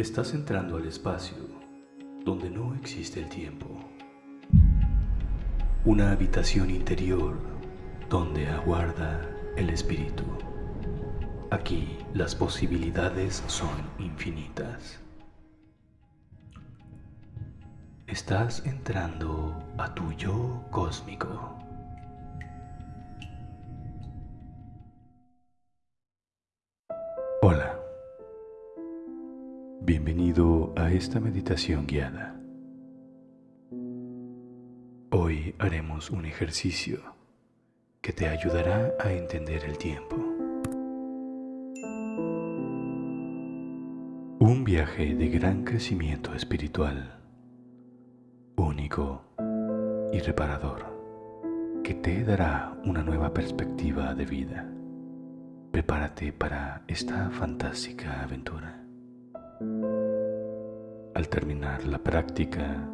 Estás entrando al espacio donde no existe el tiempo. Una habitación interior donde aguarda el espíritu. Aquí las posibilidades son infinitas. Estás entrando a tu yo cósmico. Hola. Bienvenido a esta meditación guiada. Hoy haremos un ejercicio que te ayudará a entender el tiempo. Un viaje de gran crecimiento espiritual, único y reparador, que te dará una nueva perspectiva de vida. Prepárate para esta fantástica aventura. Al terminar la práctica,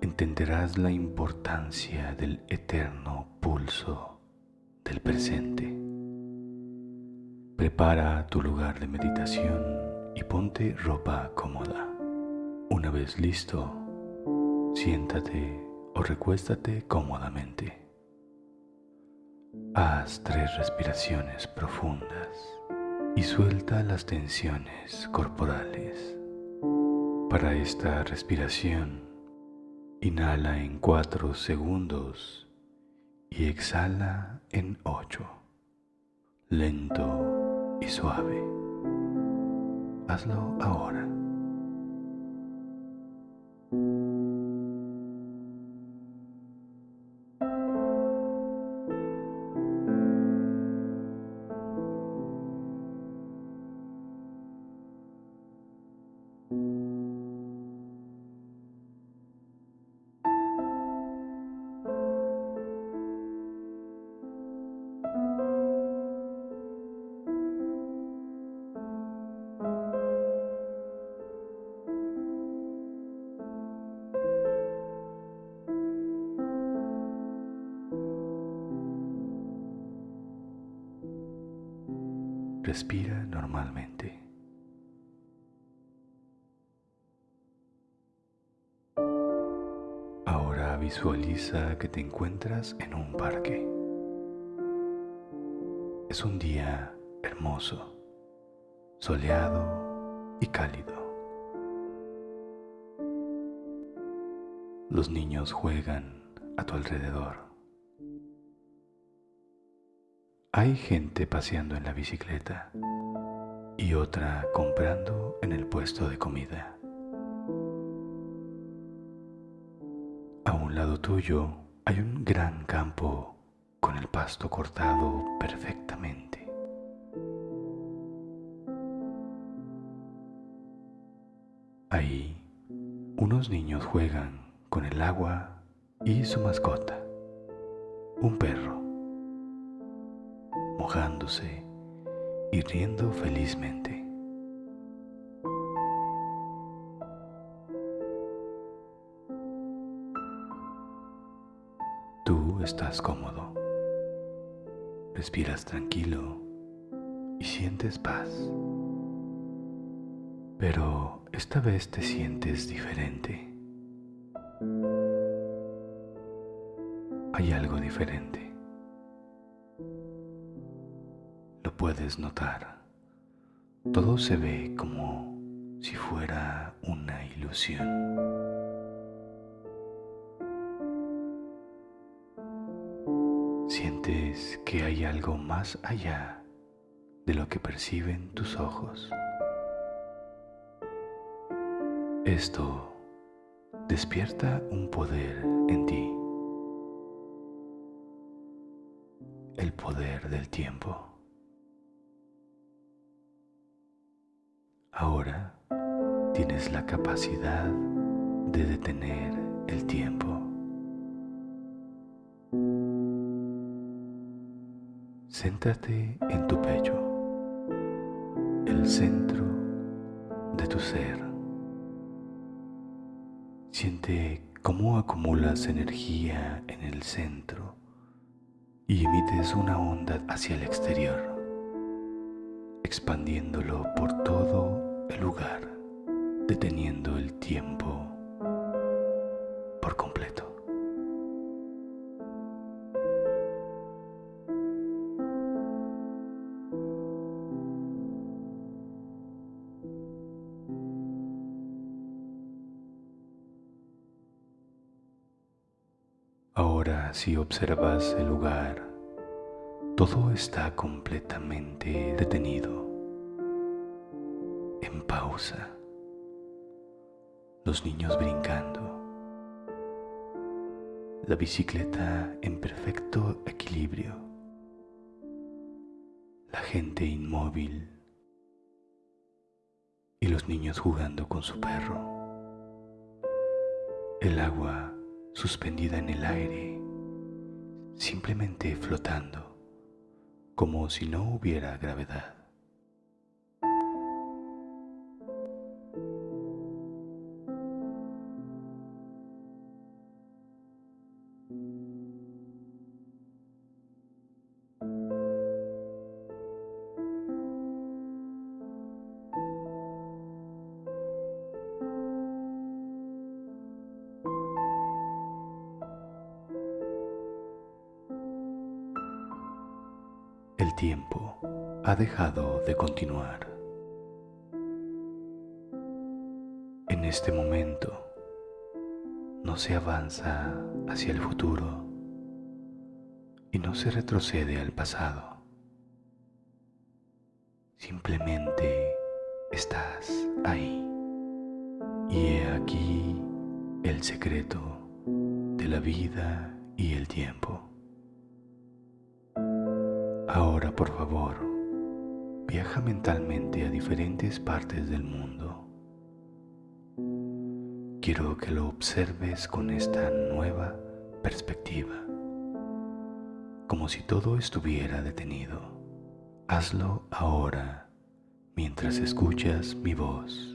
entenderás la importancia del eterno pulso del presente. Prepara tu lugar de meditación y ponte ropa cómoda. Una vez listo, siéntate o recuéstate cómodamente. Haz tres respiraciones profundas y suelta las tensiones corporales. Para esta respiración, inhala en cuatro segundos y exhala en ocho, lento y suave. Hazlo ahora. Respira normalmente. Ahora visualiza que te encuentras en un parque. Es un día hermoso, soleado y cálido. Los niños juegan a tu alrededor. Hay gente paseando en la bicicleta y otra comprando en el puesto de comida. A un lado tuyo hay un gran campo con el pasto cortado perfectamente. Ahí unos niños juegan con el agua y su mascota, un perro mojándose y riendo felizmente. Tú estás cómodo, respiras tranquilo y sientes paz. Pero esta vez te sientes diferente. Hay algo diferente. Puedes notar. Todo se ve como si fuera una ilusión. Sientes que hay algo más allá de lo que perciben tus ojos. Esto despierta un poder en ti, el poder del tiempo. Ahora tienes la capacidad de detener el tiempo. Céntrate en tu pecho, el centro de tu ser. Siente cómo acumulas energía en el centro y emites una onda hacia el exterior, expandiéndolo por todo el lugar. deteniendo el tiempo por completo. Ahora si observas el lugar, todo está completamente detenido, en pausa. Los niños brincando, la bicicleta en perfecto equilibrio, la gente inmóvil. Y los niños jugando con su perro, el agua suspendida en el aire, simplemente flotando, como si no hubiera gravedad. Tiempo ha dejado de continuar. En este momento no se avanza hacia el futuro y no se retrocede al pasado. Simplemente estás ahí. Y he aquí el secreto de la vida y el tiempo. Ahora, por favor, viaja mentalmente a diferentes partes del mundo. Quiero que lo observes con esta nueva perspectiva, como si todo estuviera detenido. Hazlo ahora mientras escuchas mi voz.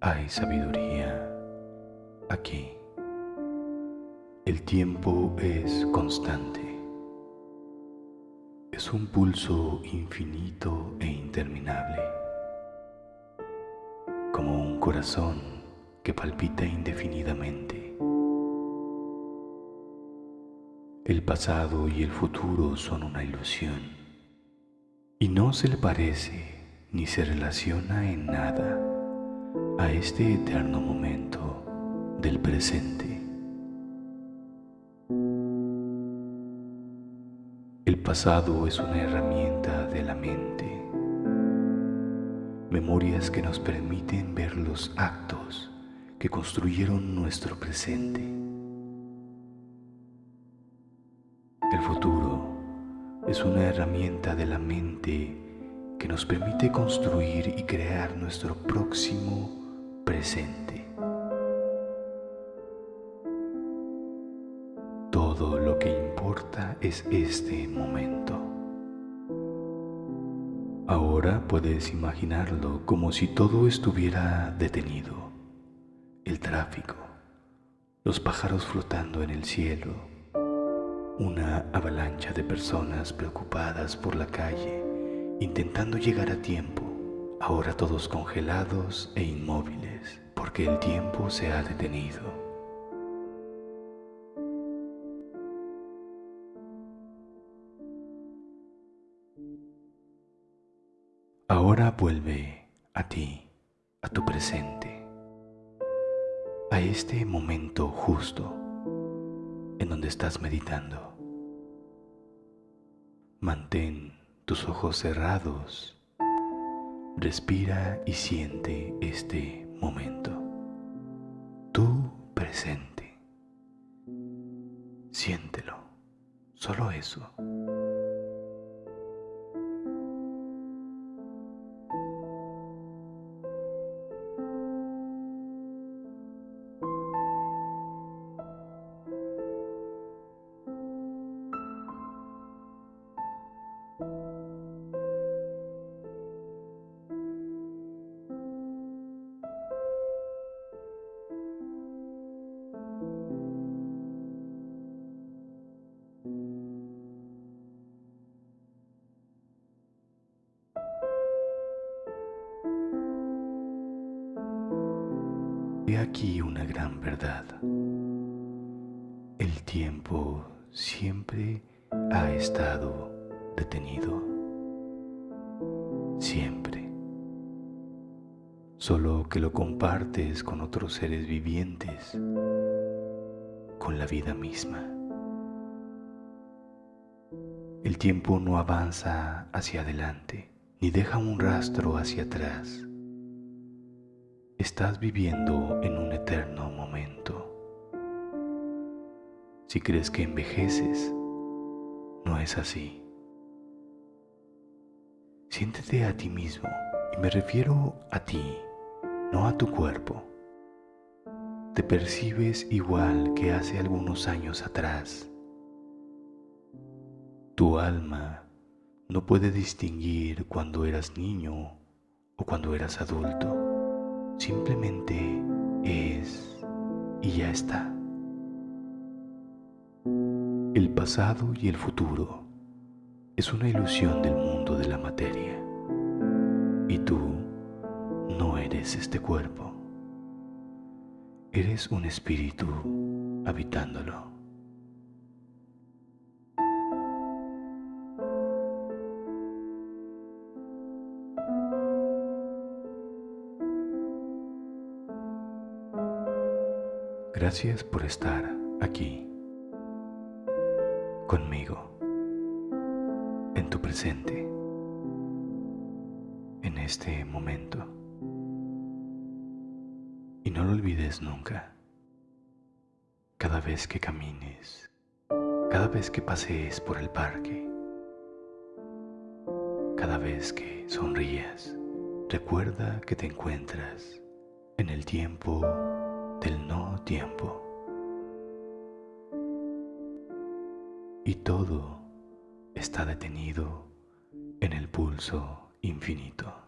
Hay sabiduría aquí. El tiempo es constante es un pulso infinito e interminable, como un corazón que palpita indefinidamente. El pasado y el futuro son una ilusión y no se le parece ni se relaciona en nada a este eterno momento del presente. Pasado es una herramienta de la mente, memorias que nos permiten ver los actos que construyeron nuestro presente. El futuro es una herramienta de la mente que nos permite construir y crear nuestro próximo presente. Es este momento. Ahora puedes imaginarlo como si todo estuviera detenido. El tráfico, los pájaros flotando en el cielo, una avalancha de personas preocupadas por la calle, intentando llegar a tiempo, ahora todos congelados e inmóviles, porque el tiempo se ha detenido. Ahora vuelve a ti, a tu presente, a este momento justo en donde estás meditando. Mantén tus ojos cerrados, respira y siente este momento, tu presente. Siéntelo, solo eso. He aquí una gran verdad. El tiempo siempre ha estado detenido. Siempre. Solo que lo compartes con otros seres vivientes, con la vida misma. El tiempo no avanza hacia adelante, ni deja un rastro hacia atrás estás viviendo en un eterno momento. Si crees que envejeces, no es así. Siéntete a ti mismo, y me refiero a ti, no a tu cuerpo. Te percibes igual que hace algunos años atrás. Tu alma no puede distinguir cuando eras niño o cuando eras adulto simplemente es y ya está. El pasado y el futuro es una ilusión del mundo de la materia y tú no eres este cuerpo. Eres un espíritu habitándolo. Gracias por estar aquí, conmigo, en tu presente, en este momento. Y no lo olvides nunca. Cada vez que camines, cada vez que pasees por el parque, cada vez que sonrías, recuerda que te encuentras en el tiempo del no tiempo. Y todo está detenido en el pulso infinito.